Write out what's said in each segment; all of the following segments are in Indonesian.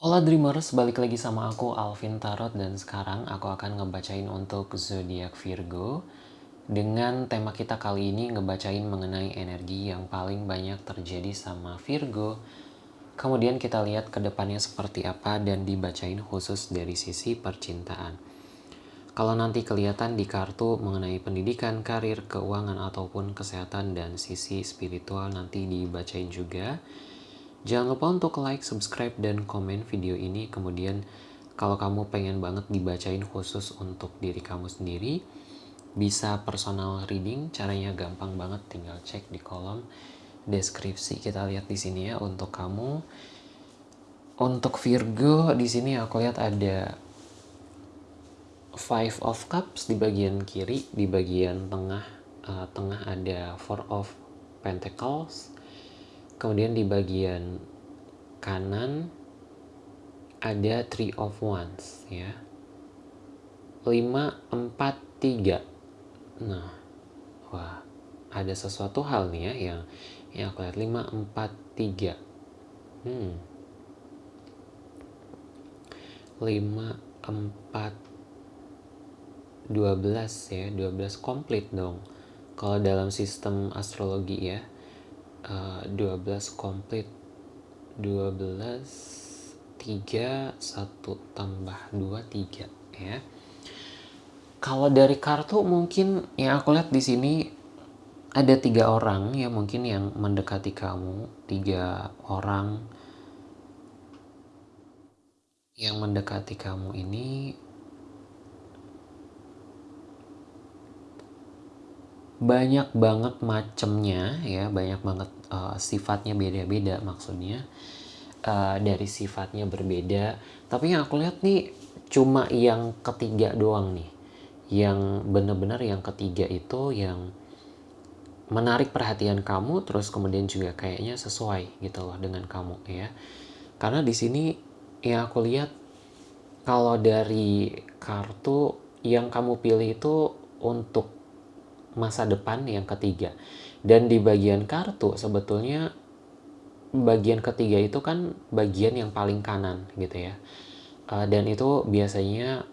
Hola Dreamers, balik lagi sama aku Alvin Tarot dan sekarang aku akan ngebacain untuk zodiak Virgo. Dengan tema kita kali ini ngebacain mengenai energi yang paling banyak terjadi sama Virgo. Kemudian kita lihat ke depannya seperti apa dan dibacain khusus dari sisi percintaan. Kalau nanti kelihatan di kartu mengenai pendidikan, karir, keuangan, ataupun kesehatan dan sisi spiritual nanti dibacain juga. Jangan lupa untuk like, subscribe, dan komen video ini. Kemudian kalau kamu pengen banget dibacain khusus untuk diri kamu sendiri, bisa personal reading. Caranya gampang banget, tinggal cek di kolom deskripsi. Kita lihat di sini ya untuk kamu. Untuk Virgo di sini aku lihat ada Five of Cups di bagian kiri, di bagian tengah uh, tengah ada Four of Pentacles kemudian di bagian kanan ada three of wands ya. 5 4 3 nah wah ada sesuatu hal nih ya yang yang aku lihat. 5 4 3 hmm. 5 4 12 ya. 12 komplit dong. Kalau dalam sistem astrologi ya 12 eh, komplit. 12 3 1 tambah 2 3 ya. Kalau dari kartu mungkin yang aku lihat di sini ada tiga orang ya mungkin yang mendekati kamu. Tiga orang yang mendekati kamu ini banyak banget macemnya ya. Banyak banget uh, sifatnya beda-beda maksudnya. Uh, dari sifatnya berbeda. Tapi yang aku lihat nih cuma yang ketiga doang nih. Yang benar-benar yang ketiga itu yang menarik perhatian kamu terus kemudian juga kayaknya sesuai gitu loh dengan kamu ya. Karena di sini yang aku lihat kalau dari kartu yang kamu pilih itu untuk masa depan yang ketiga. Dan di bagian kartu sebetulnya bagian ketiga itu kan bagian yang paling kanan gitu ya. Uh, dan itu biasanya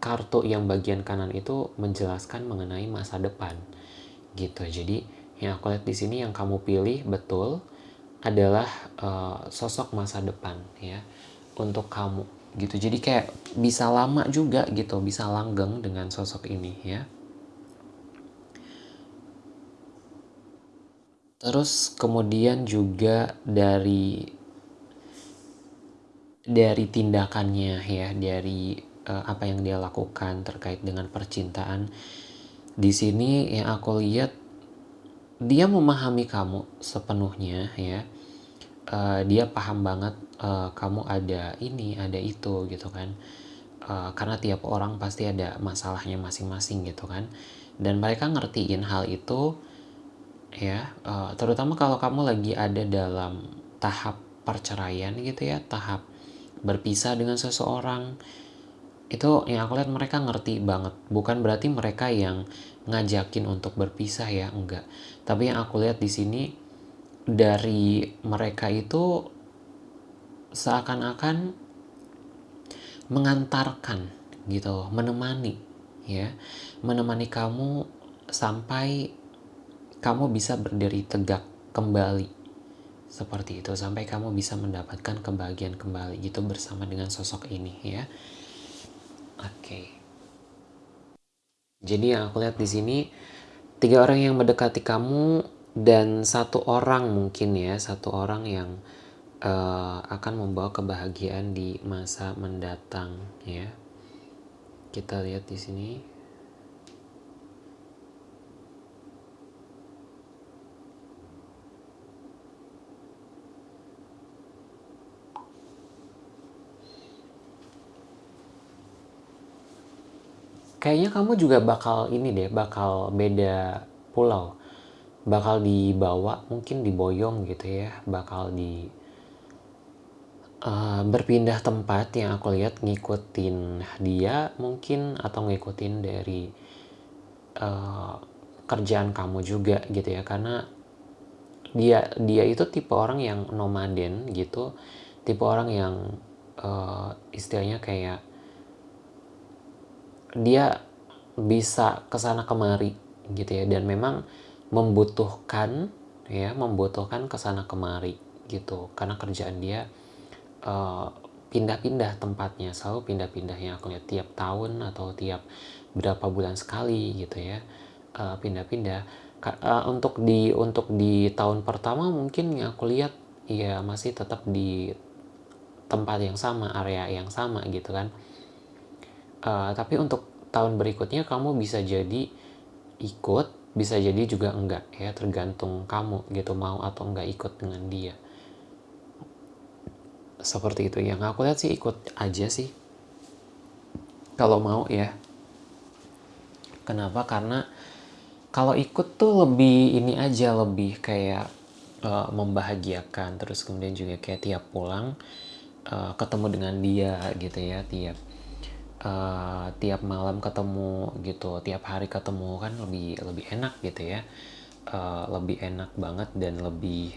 kartu yang bagian kanan itu menjelaskan mengenai masa depan gitu. Jadi yang aku lihat di sini yang kamu pilih betul adalah uh, sosok masa depan ya untuk kamu gitu. Jadi kayak bisa lama juga gitu, bisa langgeng dengan sosok ini ya. Terus kemudian juga dari dari tindakannya ya, dari uh, apa yang dia lakukan terkait dengan percintaan. Di sini yang aku lihat dia memahami kamu sepenuhnya ya. Uh, dia paham banget uh, kamu ada ini, ada itu gitu kan. Uh, karena tiap orang pasti ada masalahnya masing-masing gitu kan. Dan mereka ngertiin hal itu ya uh, terutama kalau kamu lagi ada dalam tahap perceraian gitu ya tahap berpisah dengan seseorang itu yang aku lihat mereka ngerti banget. Bukan berarti mereka yang ngajakin untuk berpisah ya enggak. Tapi yang aku lihat di sini dari mereka itu seakan-akan mengantarkan gitu menemani ya. Menemani kamu sampai kamu bisa berdiri tegak kembali. Seperti itu sampai kamu bisa mendapatkan kebahagiaan kembali gitu bersama dengan sosok ini ya. Oke. Okay. jadi yang aku lihat di sini tiga orang yang mendekati kamu dan satu orang mungkin ya satu orang yang uh, akan membawa kebahagiaan di masa mendatang ya. Kita lihat di sini kayaknya kamu juga bakal ini deh, bakal beda pulau. Bakal dibawa, mungkin diboyong gitu ya, bakal di uh, berpindah tempat yang aku lihat ngikutin dia mungkin atau ngikutin dari uh, kerjaan kamu juga gitu ya. Karena dia dia itu tipe orang yang nomaden gitu. Tipe orang yang uh, istilahnya kayak dia bisa ke sana kemari gitu ya. Dan memang membutuhkan ya membutuhkan ke sana kemari gitu. Karena kerjaan dia uh, pindah-pindah tempatnya. Selalu pindah-pindah yang aku lihat tiap tahun atau tiap berapa bulan sekali gitu ya. Uh, pindah-pindah. Uh, untuk di untuk di tahun pertama mungkin yang aku lihat ya masih tetap di tempat yang sama area yang sama gitu kan uh, tapi untuk tahun berikutnya kamu bisa jadi ikut bisa jadi juga enggak ya tergantung kamu gitu mau atau enggak ikut dengan dia. Seperti itu. Yang aku lihat sih ikut aja sih. Kalau mau ya. Kenapa? Karena kalau ikut tuh lebih ini aja lebih kayak uh, membahagiakan. Terus kemudian juga kayak tiap pulang uh, ketemu dengan dia gitu ya tiap uh, tiap malam ketemu gitu tiap hari ketemu kan lebih lebih enak gitu ya. Uh, lebih enak banget dan lebih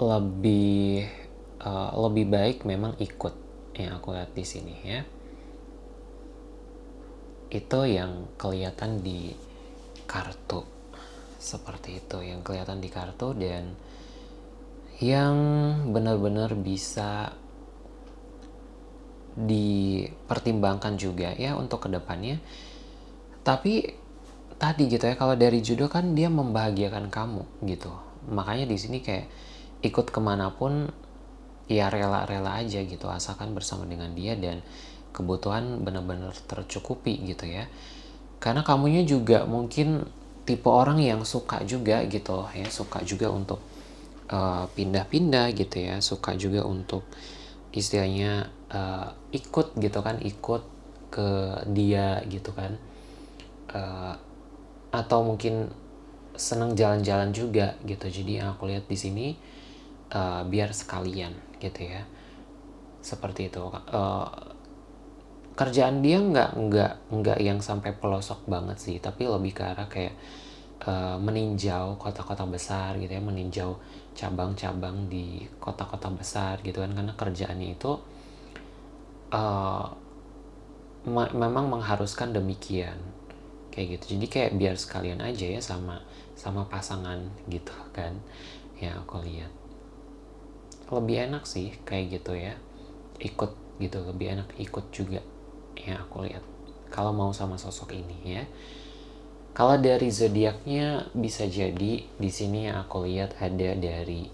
lebih uh, lebih baik memang ikut yang aku lihat di sini ya itu yang kelihatan di kartu. Seperti itu yang kelihatan di kartu dan yang benar-benar bisa dipertimbangkan juga ya untuk ke depannya. Tapi tadi gitu ya kalau dari judo kan dia membahagiakan kamu gitu. Makanya di sini kayak ikut ke mana pun ya rela-rela aja gitu asalkan bersama dengan dia dan kebutuhan benar-benar tercukupi gitu ya. Karena kamunya juga mungkin tipe orang yang suka juga gitu ya suka juga untuk eh, pindah-pindah uh, gitu ya suka juga untuk istilahnya uh, ikut gitu kan ikut ke dia gitu kan uh, atau mungkin seneng jalan-jalan juga gitu. Jadi yang aku lihat di sini uh, biar sekalian gitu ya. Seperti itu uh, kerjaan dia nggak nggak nggak yang sampai pelosok banget sih. Tapi lebih ke arah kayak uh, meninjau kota-kota besar gitu ya meninjau cabang-cabang di kota-kota besar gitu kan. Karena kerjaannya itu uh, memang mengharuskan demikian. Kayak gitu. Jadi kayak biar sekalian aja ya sama sama pasangan gitu kan ya aku lihat. Lebih enak sih kayak gitu ya ikut gitu. Lebih enak ikut juga ya aku lihat. Kalau mau sama sosok ini ya. Kalau dari zodiaknya bisa jadi di sini yang aku lihat ada dari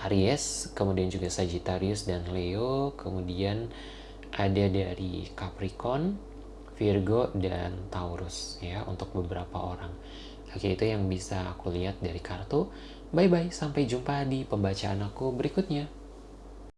Aries kemudian juga Sagittarius dan Leo kemudian ada dari Capricorn Virgo dan Taurus ya untuk beberapa orang. Oke itu yang bisa aku lihat dari kartu. Bye bye, sampai jumpa di pembacaan aku berikutnya.